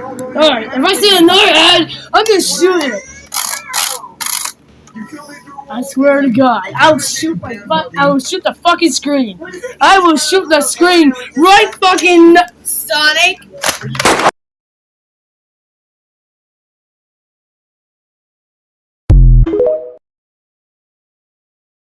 Alright, if I see another ad, I'm gonna shoot it. I swear to God, I'll shoot my. I will shoot the fucking screen. I will shoot the screen right fucking Sonic.